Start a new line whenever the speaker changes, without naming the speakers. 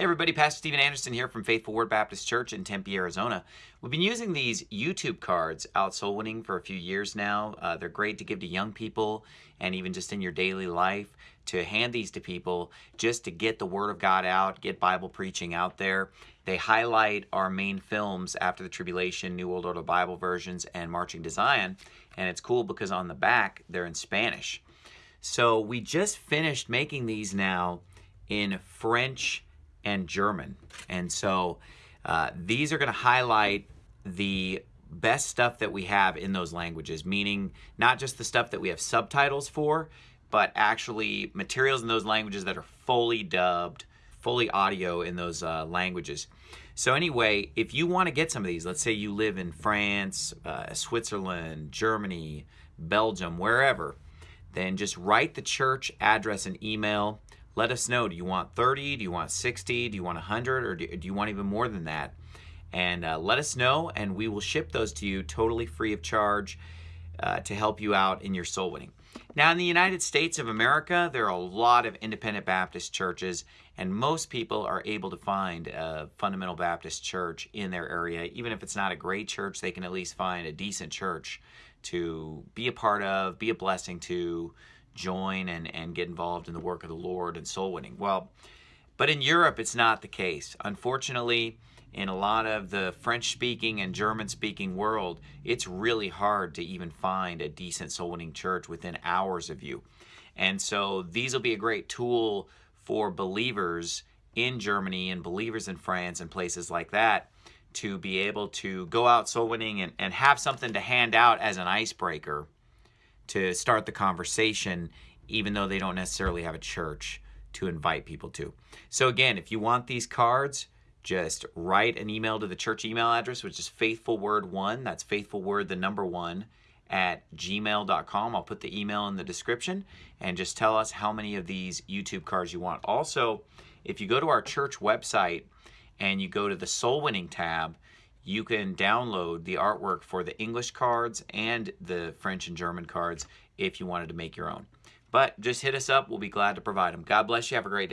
Hey everybody, Pastor Steven Anderson here from Faithful Word Baptist Church in Tempe, Arizona. We've been using these YouTube cards out soul winning for a few years now. Uh, they're great to give to young people and even just in your daily life to hand these to people just to get the Word of God out, get Bible preaching out there. They highlight our main films after the tribulation, New World Order Bible versions, and Marching to Zion. And it's cool because on the back, they're in Spanish. So we just finished making these now in French and German. And so uh, these are going to highlight the best stuff that we have in those languages, meaning not just the stuff that we have subtitles for, but actually materials in those languages that are fully dubbed, fully audio in those uh, languages. So anyway, if you want to get some of these, let's say you live in France, uh, Switzerland, Germany, Belgium, wherever, then just write the church address and email let us know. Do you want 30? Do you want 60? Do you want 100? Or do, do you want even more than that? And uh, let us know, and we will ship those to you totally free of charge uh, to help you out in your soul winning. Now, in the United States of America, there are a lot of independent Baptist churches, and most people are able to find a fundamental Baptist church in their area. Even if it's not a great church, they can at least find a decent church to be a part of, be a blessing to, join and, and get involved in the work of the Lord and soul winning. Well, but in Europe, it's not the case. Unfortunately, in a lot of the French speaking and German speaking world, it's really hard to even find a decent soul winning church within hours of you. And so these will be a great tool for believers in Germany and believers in France and places like that to be able to go out soul winning and, and have something to hand out as an icebreaker to start the conversation, even though they don't necessarily have a church to invite people to. So again, if you want these cards, just write an email to the church email address, which is faithfulword1, that's faithfulword, the number one, at gmail.com. I'll put the email in the description and just tell us how many of these YouTube cards you want. Also, if you go to our church website and you go to the soul winning tab, you can download the artwork for the English cards and the French and German cards if you wanted to make your own. But just hit us up. We'll be glad to provide them. God bless you. Have a great day.